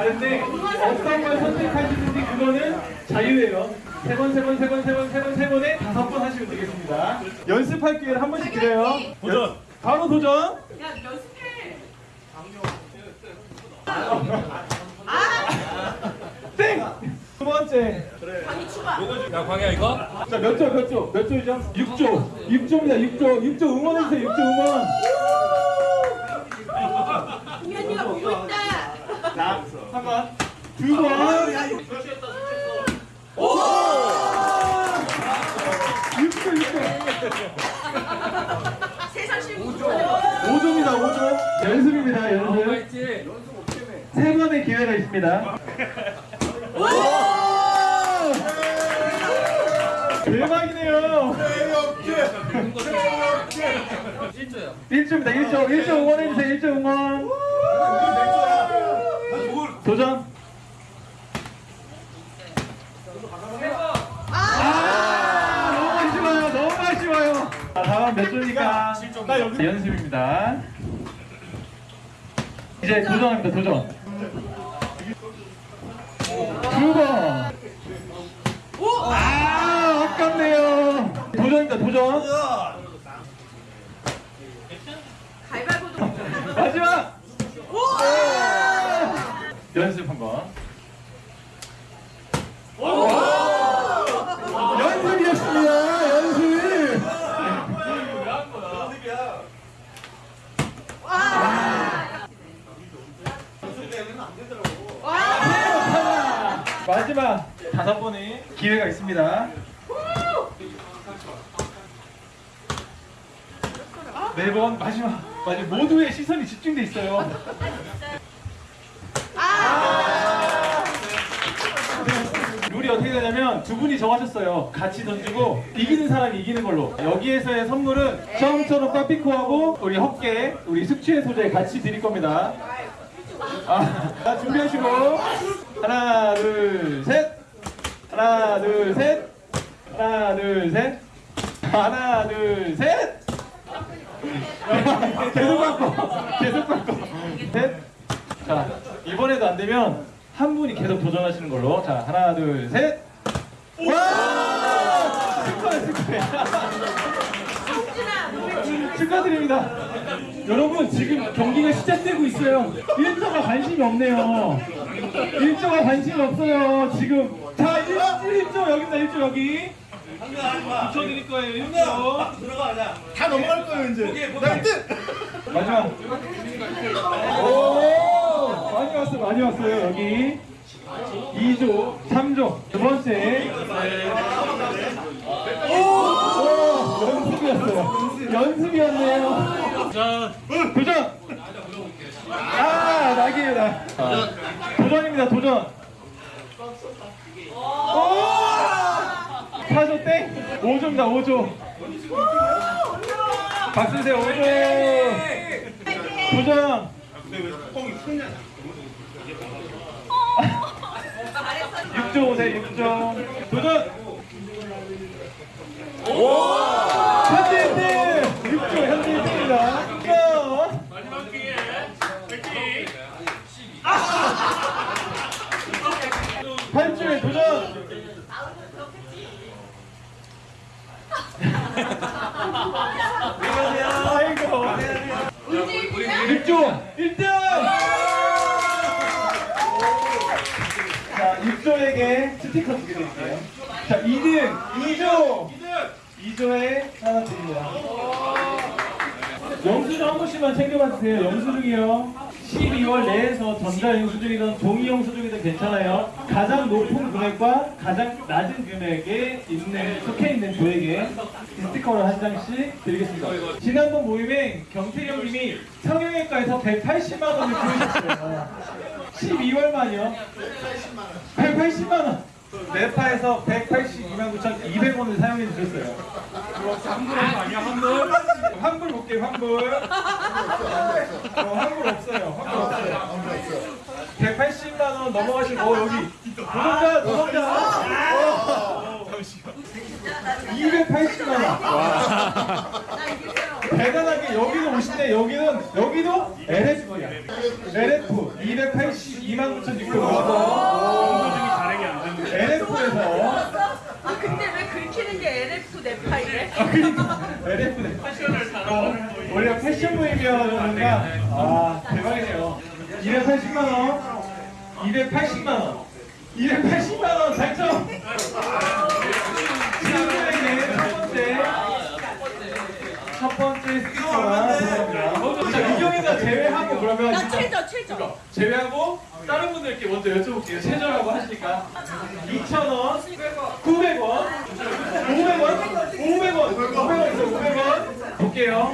다른데 어떤 걸 선택하시는지 그거는 자유예요. 세 번, 세 번, 세 번, 세 번, 세 번, 세 번에 다섯 번 하시면 되겠습니다. 연습할 기회를 한 번씩 드려요. 도전. 바로 도전. 야 연습해. 땡. 두 번째. 강의 추가. 야 광희야 이거? 자, 몇 조, 몇 조, 몇 조이죠? 6조. 6조입니다. 6조. 6조 응원해주세요. 6조 응원. 공연이가 보고 있다. 자, 한 번. 두 번. 오! 6조, 6조. 세상 실무. 5조입니다. 5조. 연습입니다. 어, 연습. 세 번의 기회가 있습니다. 대박이네요. 실조야. 1조입니다. 1조. 1조 응원해주세요. 1조 응원. 도전. 아, 너무 아쉬워요. 너무 아쉬워요. 자, 다음 몇 조니까? 나 여기 연습입니다. 이제 도전합니다. 도전. 두 번. 아, 아깝네요. 도전입니다. 도전. 가위바위보도. 마지막. 연습 한번. 연습이었습니다. 연습. 마지막 다섯 번의 기회가 있습니다. 매번 마지막 마지막 모두의 시선이 집중돼 있어요. 아! 룰이 어떻게 되냐면 두 분이 정하셨어요. 같이 던지고 이기는 사람이 이기는 걸로. 여기에서의 선물은 처음처럼 빠삐코하고 우리 헛개, 우리 숙취의 소재 같이 드릴 겁니다. 아, 자, 준비하시고 하나, 둘, 셋. 하나, 둘, 셋. 하나, 둘, 셋. 하나, 둘, 셋. 계속 바꿔. 계속 바꿔. 셋. 자, 이번에도 안 되면 한 분이 계속 도전하시는 걸로. 자, 하나, 둘, 셋. 와! 축하해, 축하해. 축하드립니다. 여러분, 지금 경기가 시작되고 있어요. 1조가 관심이 없네요. 1조가 관심이 없어요. 지금. 자, 1, 1조 여기입니다, 1조 여기. 붙여드릴 거예요, 1조. 다 넘어갈 거예요 이제. 나 1등. 마지막. 오! 많이 왔어요, 많이 왔어요, 여기. 2조, 3조. 두 번째. 오! 연습이었네요. 자, 도전! 아, 낙이에요, 낙. 도전입니다, 도전. 오! 4조 땡! 5조입니다, 5조. 박수 주세요, 5조. 도전! 잘했어. 6조 오세요, 6조. 도전! 현재 1등! 6조 현재 1등입니다. 6조! 마지막 기회. 8조에 도전! 아이고. 6조 1등! 자, 6조에게 스티커 두개 드릴게요. 자, 2등 2조! 2조에 하나 드립니다. 영수증 한 번씩만 챙겨봐 주세요. 영수증이요. 12월 내에서 전자 영수증이든 종이 영수증이든 괜찮아요. 가장 높은 금액과 가장 낮은 금액에 있는 속해 있는 조에게 스티커를 한 장씩 드리겠습니다. 지난번 모임에 경태경님이 성형외과에서 180만 원을 주셨어요. 12월 만이요. 180만 원. 네파에서 182만 9,200원을 사용해 주셨어요. 환불한 거 아니야 환불? 환불 볼게요, 환불. 어, 환불 없어요. 환불 없어요. 180만 원 넘어가신 거 여기 노동자 노동자 어. 280만 원. 대단하게 여기도 오신데 여기는 여기도 LF야. LF 282 29,600원. LF에서 아 근데 왜 긁히는 게 LF 내 파이래? 아, 그니까 LF네. 패션을 어, 원래 패션 모임이었는가? 아 대박이네요. 280만 원, 280만 원, 280만 원 제외하고 그러면 나 최저 최저. 제외하고 다른 분들께 먼저 여쭤볼게요. 최저라고 하시니까 2,000원, 900원, 500원, 500원, 500원 있어요. 500원 볼게요.